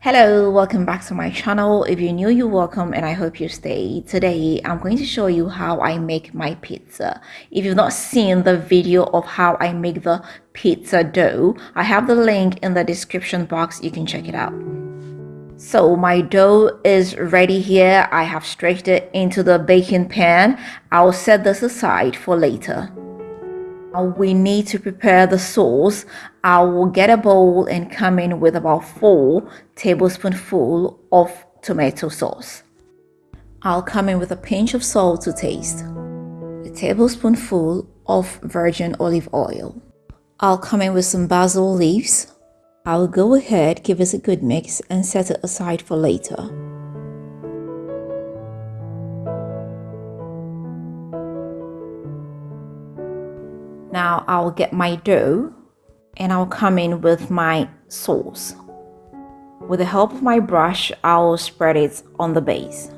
Hello, welcome back to my channel. If you're new, you're welcome and I hope you stay. Today, I'm going to show you how I make my pizza. If you've not seen the video of how I make the pizza dough, I have the link in the description box. You can check it out. So my dough is ready here. I have stretched it into the baking pan. I'll set this aside for later. Now we need to prepare the sauce. I will get a bowl and come in with about 4 tablespoonful of tomato sauce. I'll come in with a pinch of salt to taste. A tablespoonful of virgin olive oil. I'll come in with some basil leaves. I'll go ahead, give this a good mix and set it aside for later. Now I'll get my dough and I'll come in with my sauce. With the help of my brush, I'll spread it on the base.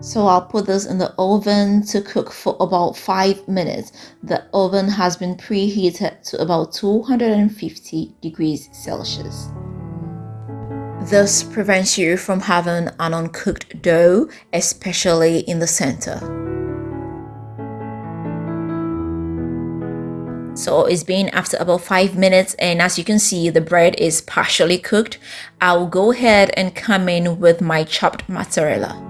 So I'll put this in the oven to cook for about 5 minutes. The oven has been preheated to about 250 degrees Celsius. This prevents you from having an uncooked dough, especially in the center. So it's been after about five minutes and as you can see the bread is partially cooked. I'll go ahead and come in with my chopped mozzarella.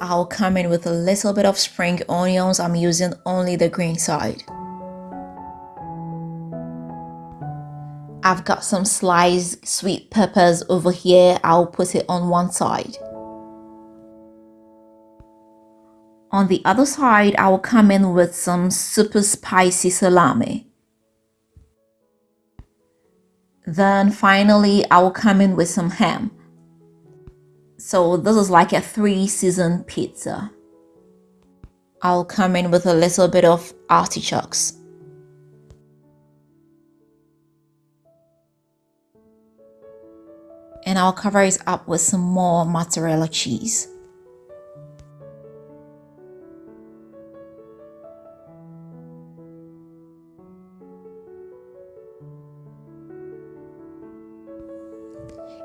I'll come in with a little bit of spring onions. I'm using only the green side. I've got some sliced sweet peppers over here. I'll put it on one side. On the other side, I will come in with some super spicy salami. Then finally, I will come in with some ham. So this is like a three season pizza. I'll come in with a little bit of artichokes. And I'll cover it up with some more mozzarella cheese.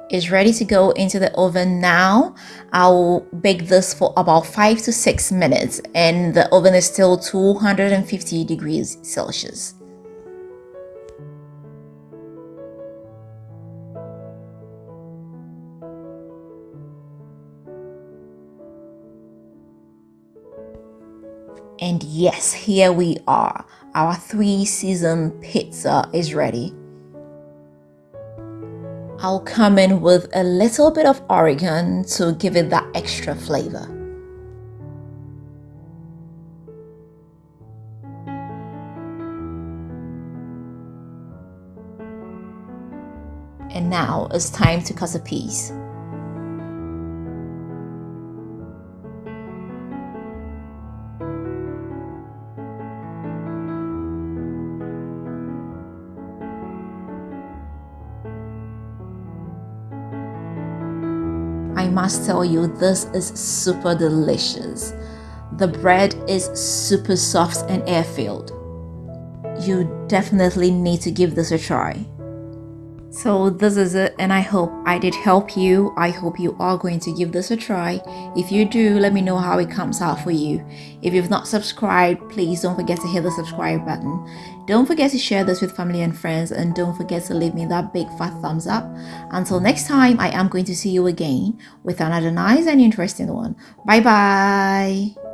Is ready to go into the oven now. I'll bake this for about 5 to 6 minutes and the oven is still 250 degrees Celsius. And yes, here we are. Our three season pizza is ready. I'll come in with a little bit of oregano to give it that extra flavor. And now it's time to cut a piece. I must tell you, this is super delicious. The bread is super soft and air-filled. You definitely need to give this a try. So this is it and I hope I did help you. I hope you are going to give this a try. If you do, let me know how it comes out for you. If you've not subscribed, please don't forget to hit the subscribe button. Don't forget to share this with family and friends and don't forget to leave me that big fat thumbs up. Until next time, I am going to see you again with another nice and interesting one. Bye bye.